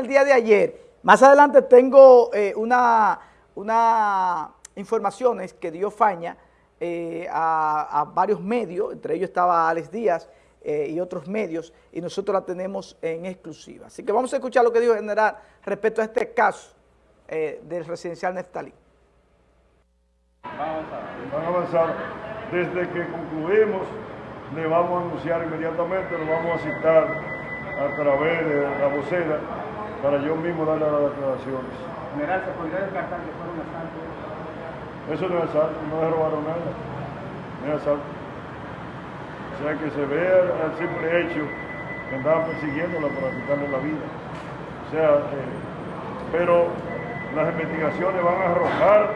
el día de ayer. Más adelante tengo eh, una, una informaciones que dio Faña eh, a, varios medios, entre ellos estaba Alex Díaz eh, y otros medios, y nosotros la tenemos en exclusiva. Así que vamos a escuchar lo que dijo el general respecto a este caso del residencial Neftalí. Van a avanzar. Desde que concluimos, le vamos a anunciar inmediatamente, lo vamos a citar a través de la vocera para yo mismo darle las declaraciones. General, ¿se podría descartar que fuera un asalto? Eso no es asalto, no le robaron nada, no es asalto. O sea que se ve el simple hecho que andaban persiguiéndola para quitarle la vida. O sea, eh, pero las investigaciones van a arrojar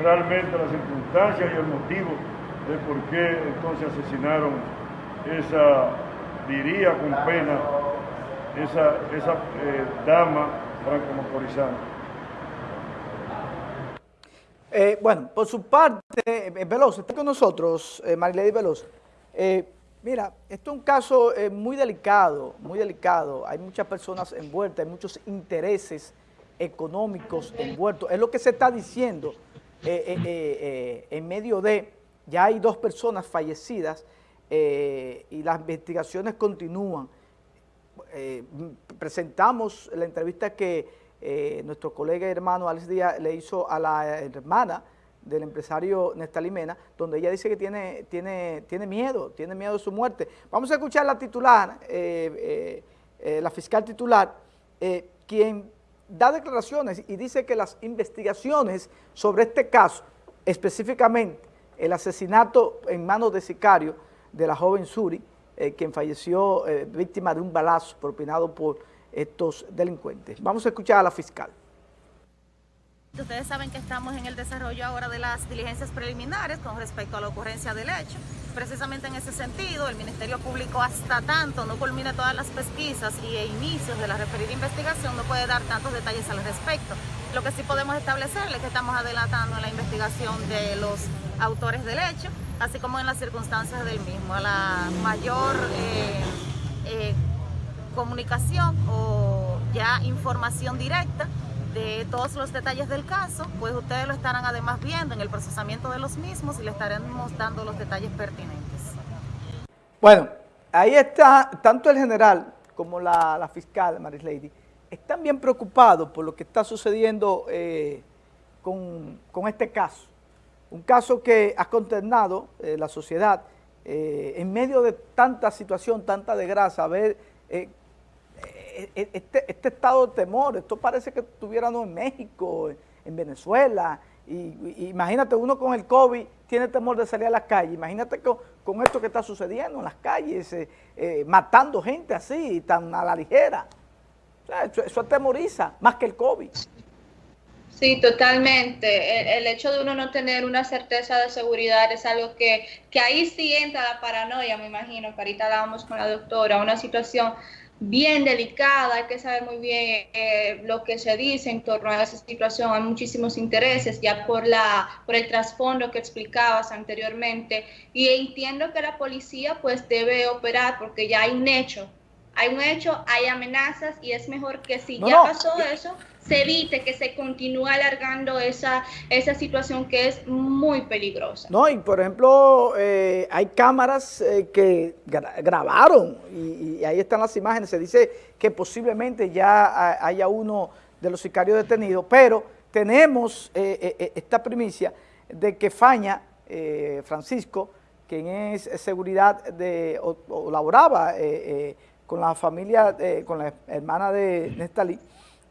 realmente las circunstancias y el motivo de por qué entonces asesinaron esa, diría con pena, esa, esa eh, dama franco-motorizada. Eh, bueno, por su parte, eh, Veloz, está con nosotros, Marilady Veloz. mira, esto es un caso muy delicado, muy delicado. Hay muchas personas envueltas, hay muchos intereses económicos envueltos. Es lo que se está diciendo en medio de, ya hay dos personas fallecidas y las investigaciones continúan. Presentamos la entrevista que eh, nuestro colega y hermano Alex Díaz le hizo a la hermana del empresario Nestalí Mena, donde ella dice que tiene, tiene, tiene miedo, tiene miedo de su muerte. Vamos a escuchar la titular, eh, eh, la fiscal titular, quien da declaraciones y dice que las investigaciones sobre este caso, específicamente el asesinato en manos de sicario de la joven Suri, quien falleció víctima de un balazo propinado por estos delincuentes. Vamos a escuchar a la fiscal. Ustedes saben que estamos en el desarrollo ahora de las diligencias preliminares con respecto a la ocurrencia del hecho. Precisamente en ese sentido, el Ministerio Público hasta tanto no culmine todas las pesquisas y e inicios de la referida investigación no puede dar tantos detalles al respecto. Lo que sí podemos establecer es que estamos adelantando la investigación de los autores del hecho, así como en las circunstancias del mismo. A la mayor eh, eh, comunicación o ya información directa de todos los detalles del caso, pues ustedes lo estarán además viendo en el procesamiento de los mismos y le estaremos dando los detalles pertinentes. Bueno, ahí está tanto el general como la, fiscal, Maris Lady, están bien preocupados por lo que está sucediendo eh, con, este caso. Un caso que ha consternado eh, la sociedad eh, en medio de tanta situación, tanta desgracia, a ver e, e, este, este, estado de temor, esto parece que estuviéramos en México, en Venezuela, y, imagínate uno con el COVID tiene temor de salir a las calles, imagínate con, esto que está sucediendo en las calles, eh, eh, matando gente así, tan a la ligera. eso, atemoriza más que el COVID. Sí, totalmente. El, hecho de uno no tener una certeza de seguridad es algo que, que ahí sí entra la paranoia, me imagino, que ahorita hablábamos con la doctora, una situación bien delicada, hay que saber muy bien eh, lo que se dice en torno a esa situación, hay muchísimos intereses ya por, la, por el trasfondo que explicabas anteriormente y entiendo que la policía pues debe operar porque ya hay un hecho, hay un hecho, hay amenazas y es mejor que si ya pasó eso, se evite que se continúe alargando esa, esa situación que es muy peligrosa. No, y por ejemplo, eh, hay cámaras eh, que grabaron y, ahí están las imágenes. Se dice que posiblemente ya haya uno de los sicarios detenidos, pero tenemos eh, esta primicia de que Faña, Francisco, quien es seguridad de, o, laboraba con la familia, con la hermana de Nestalí,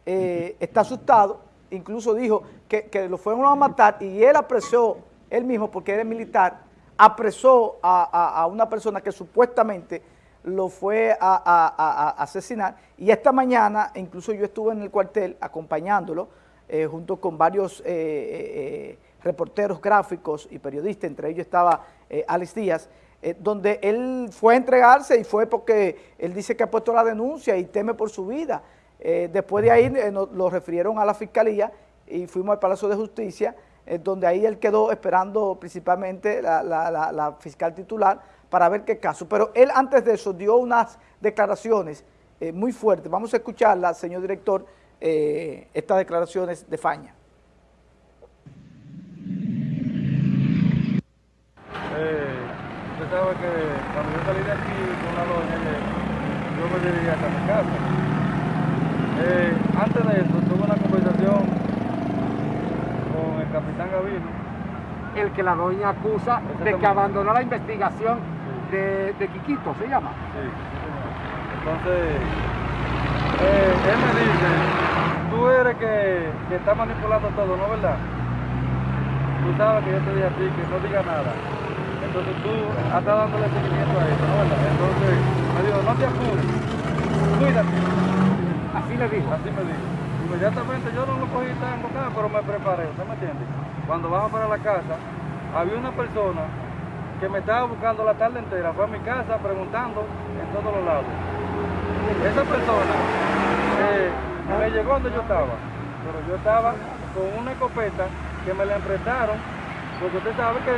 eh, está asustado, incluso dijo que, lo fueron a matar y él apresó, él mismo, porque era militar, apresó a, una persona que supuestamente lo fue a, asesinar. Y esta mañana, incluso yo estuve en el cuartel acompañándolo, eh, junto con varios eh, reporteros gráficos y periodistas, entre ellos estaba Alex Díaz, donde él fue a entregarse y fue porque él dice que ha puesto la denuncia y teme por su vida. Eh, después de ahí eh, lo refirieron a la Fiscalía y fuimos al Palacio de Justicia, eh, donde ahí él quedó esperando principalmente la, fiscal titular para ver qué caso. Pero él antes de eso dio unas declaraciones eh, muy fuerte. Vamos a escucharla, señor director, eh, estas declaraciones de Faña. Eh, usted sabe que cuando yo salí de aquí con la doña, hasta mi casa. Eh, antes de eso, tuve una conversación con el capitán Gavino. El que la doña acusa de que abandonó la investigación de, de Quiquito, ¿se llama? Sí. Entonces, eh, él me dice, tú eres que, que está manipulando todo, ¿no verdad? Tú sabes que yo te dije a ti que no diga nada. Entonces tú estás dándole seguimiento a eso, ¿no verdad? Entonces me dijo, no te apures, cuídate. Así le dijo. Así me dijo. Inmediatamente yo no lo cogí tan embocado, pero me preparé, ¿usted me entiende? Cuando bajo para la casa, había una persona que me estaba buscando la tarde entera, fue a mi casa preguntando en todos los lados. Esa persona eh, me llegó donde yo estaba, pero yo estaba con una escopeta que me la emprestaron, porque usted sabe que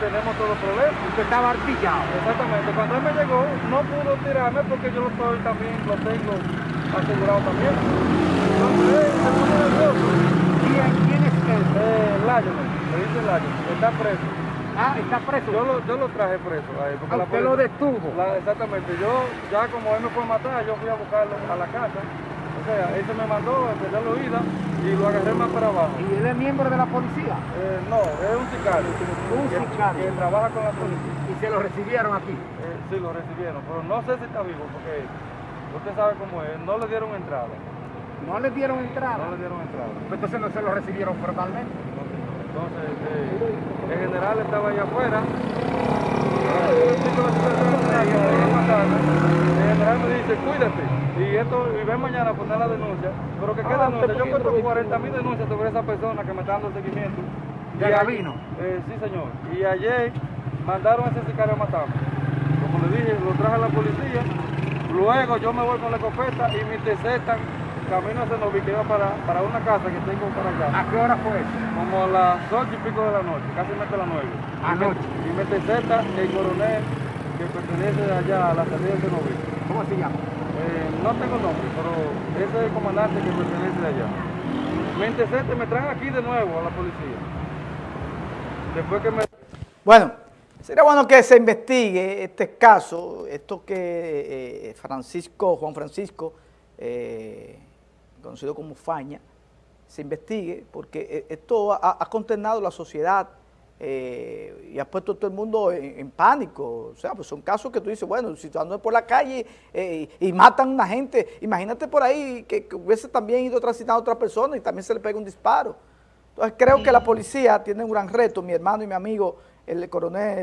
tenemos todos los problemas. Usted estaba artillado. Exactamente, cuando él me llegó no pudo tirarme porque yo lo estoy también, lo tengo asegurado también. Entonces, se puso nervioso. ¿Quién, quién es él? Eh, Lionel, me dice Lionel, está preso. Ah, está preso. Yo lo, yo lo traje preso a él. porque Ah, la usted policía- lo detuvo. la- exactamente, yo ya como él me fue a matar, yo fui a buscarlo a la casa. Sea, él se me mandó, empecé la huida y lo agarré más para abajo. ¿Y él es miembro de la policía? Eh, no, es un sicario. Un que- sicario. Que trabaja con la policía. Y se lo recibieron aquí. Eh, sí, lo recibieron, pero no sé si está vivo porque usted sabe cómo es, no le dieron entrada. No le dieron entrada. No le dieron entrada. Entonces no se lo recibieron formalmente. Entonces, eh, el general estaba allá afuera. Dice, cuídate. Y esto, y ven mañana a poner la denuncia. Pero que qué Ah, denuncia. usted Yo cuento 40 mil denuncias sobre esa persona que me está dando seguimiento. ¿De Gavino? Eh, sí, señor. Y ayer mandaron a ese sicario a matarme. Como le dije, lo traje a la policía. Luego yo me voy con la escopeta y me interceptan camino a Cenoví, que iba para, para una casa que tengo para allá. ¿A qué hora fue eso? Como a las 8 y pico de la noche, casi mete a las 9. Anoche. Y me intercepta el coronel que pertenece allá a la salida de Cenoví. ¿Cómo se llama? Eh, no tengo nombre, pero ese es el comandante que pertenece de allá. Me intercepta y me traen aquí de nuevo a la policía. Después que me... Bueno, sería bueno que se investigue este caso, esto que eh, Francisco, Juan Francisco, eh, conocido como Faña, se investigue, porque eh, esto ha, ha consternado la sociedad eh, y ha puesto a todo el mundo en, en pánico. O sea, pues son casos que tú dices, bueno, si tú andas por la calle eh, y matan a una gente, imagínate por ahí que, que hubiese también ido transitando a otra persona y también se le pega un disparo. Entonces creo que la policía tiene un gran reto, mi hermano y mi amigo, el coronel